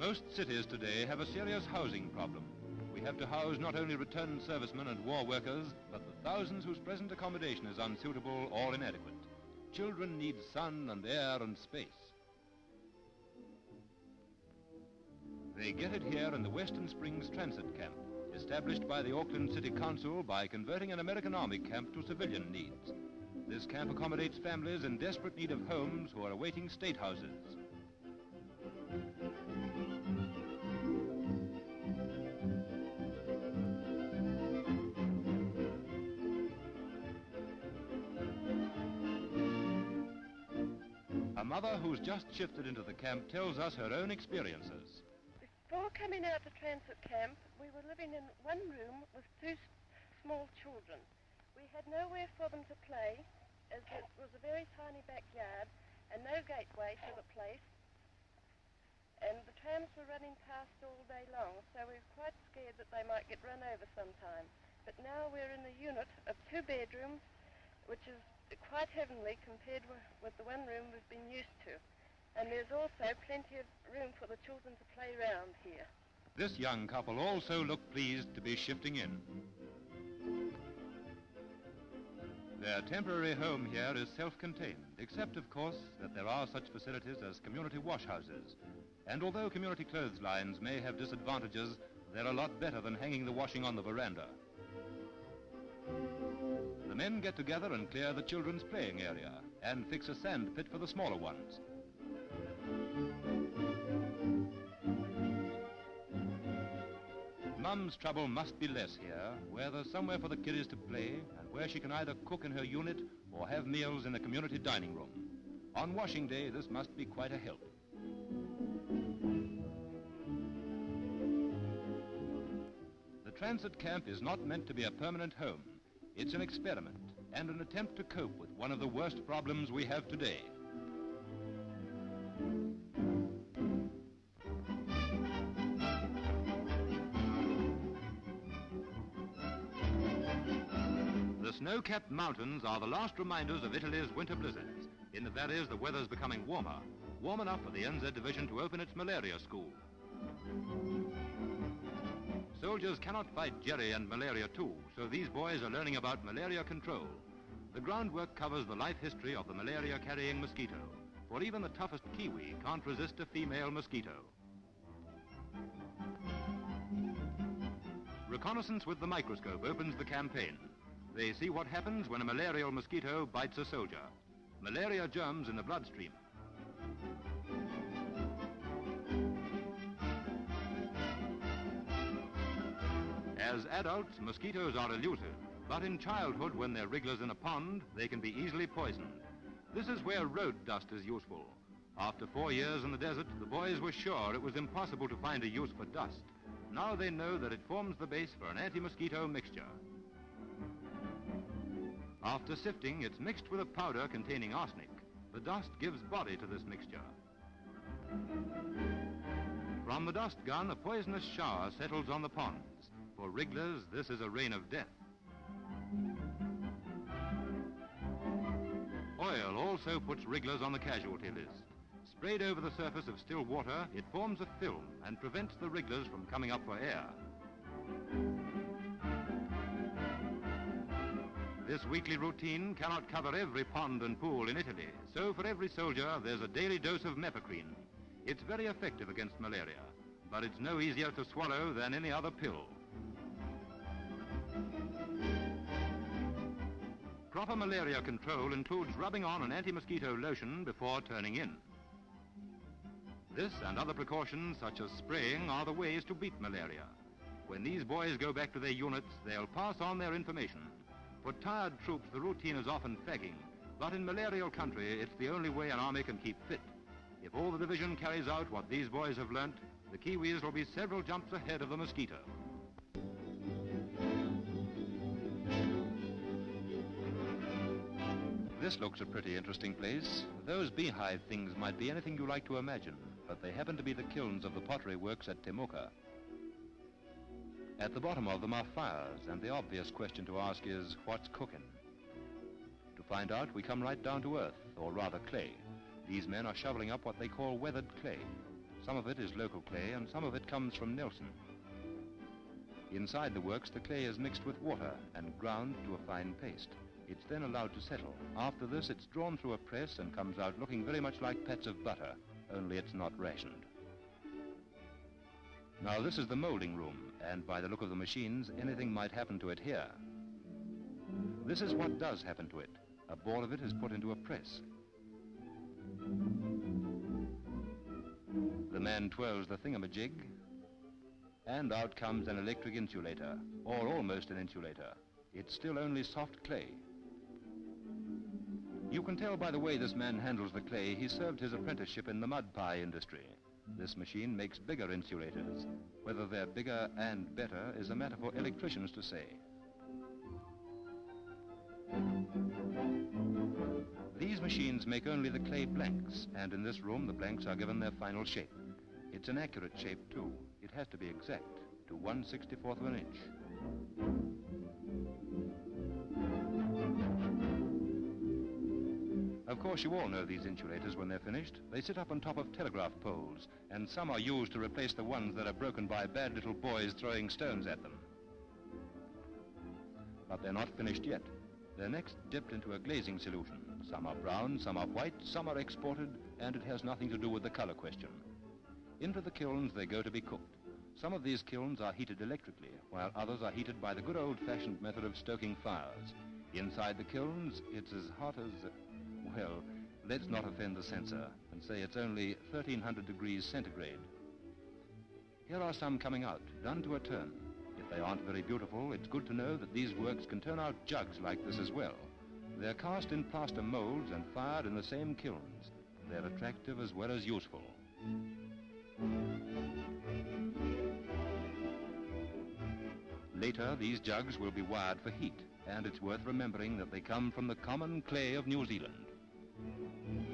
Most cities today have a serious housing problem. We have to house not only returned servicemen and war workers, but the thousands whose present accommodation is unsuitable or inadequate. Children need sun and air and space. They get it here in the Western Springs Transit Camp, established by the Auckland City Council by converting an American Army camp to civilian needs. This camp accommodates families in desperate need of homes who are awaiting state houses. Mother who's just shifted into the camp tells us her own experiences. Before coming out to transit camp, we were living in one room with two small children. We had nowhere for them to play, as it was a very tiny backyard and no gateway to the place. And the trams were running past all day long, so we were quite scared that they might get run over sometime. But now we're in a unit of two bedrooms, which is quite heavenly compared with, the one room we've been used to. And there's also plenty of room for the children to play around here. This young couple also look pleased to be shifting in. Their temporary home here is self-contained, except, of course, that there are such facilities as community washhouses. And although community clothes lines may have disadvantages, they're a lot better than hanging the washing on the veranda. Men get together and clear the children's playing area and fix a sand pit for the smaller ones. Mum's trouble must be less here, where there's somewhere for the kiddies to play and where she can either cook in her unit or have meals in the community dining room. On washing day, this must be quite a help. The transit camp is not meant to be a permanent home. It's an experiment and an attempt to cope with one of the worst problems we have today. The snow-capped mountains are the last reminders of Italy's winter blizzards. In the valleys, the weather's becoming warmer, warm enough for the NZ division to open its malaria school. Soldiers cannot fight Jerry and malaria too, so these boys are learning about malaria control. The groundwork covers the life history of the malaria-carrying mosquito, for even the toughest kiwi can't resist a female mosquito. Reconnaissance with the microscope opens the campaign. They see what happens when a malarial mosquito bites a soldier. Malaria germs in the bloodstream. As adults, mosquitoes are elusive, but in childhood, when they're wrigglers in a pond, they can be easily poisoned. This is where road dust is useful. After four years in the desert, the boys were sure it was impossible to find a use for dust. Now they know that it forms the base for an anti-mosquito mixture. After sifting, it's mixed with a powder containing arsenic. The dust gives body to this mixture. From the dust gun, a poisonous shower settles on the ponds. For wrigglers, this is a rain of death. Oil also puts wrigglers on the casualty list. Sprayed over the surface of still water, it forms a film and prevents the wrigglers from coming up for air. This weekly routine cannot cover every pond and pool in Italy, so for every soldier there's a daily dose of mepacrine. It's very effective against malaria, but it's no easier to swallow than any other pill. Proper malaria control includes rubbing on an anti-mosquito lotion before turning in. This and other precautions, such as spraying, are the ways to beat malaria. When these boys go back to their units, they'll pass on their information. For tired troops, the routine is often fagging, but in malarial country, it's the only way an army can keep fit. If all the division carries out what these boys have learnt, the Kiwis will be several jumps ahead of the mosquito. This looks a pretty interesting place. Those beehive things might be anything you like to imagine, but they happen to be the kilns of the pottery works at Temuka. At the bottom of them are fires, and the obvious question to ask is, what's cooking? To find out, we come right down to earth, or rather clay. These men are shoveling up what they call weathered clay. Some of it is local clay and some of it comes from Nelson. Inside the works, the clay is mixed with water and ground to a fine paste. It's then allowed to settle. After this, it's drawn through a press and comes out looking very much like pats of butter, only it's not rationed. Now, this is the molding room, and by the look of the machines, anything might happen to it here. This is what does happen to it. A ball of it is put into a press. The man twirls the thingamajig, and out comes an electric insulator, or almost an insulator. It's still only soft clay. You can tell by the way this man handles the clay he served his apprenticeship in the mud pie industry. This machine makes bigger insulators. Whether they're bigger and better is a matter for electricians to say. These machines make only the clay blanks, and in this room the blanks are given their final shape. It's an accurate shape, too. It has to be exact, to 1 64th of an inch. Of course, you all know these insulators when they're finished. They sit up on top of telegraph poles, and some are used to replace the ones that are broken by bad little boys throwing stones at them. But they're not finished yet. They're next dipped into a glazing solution. Some are brown, some are white, some are exported, and it has nothing to do with the color question. Into the kilns they go to be cooked. Some of these kilns are heated electrically, while others are heated by the good old-fashioned method of stoking fires. Inside the kilns, it's as hot as, well, let's not offend the censor and say it's only 1300 degrees centigrade. Here are some coming out, done to a turn. If they aren't very beautiful, it's good to know that these works can turn out jugs like this as well. They're cast in plaster molds and fired in the same kilns. They're attractive as well as useful. Later, these jugs will be wired for heat, and it's worth remembering that they come from the common clay of New Zealand. Thank you.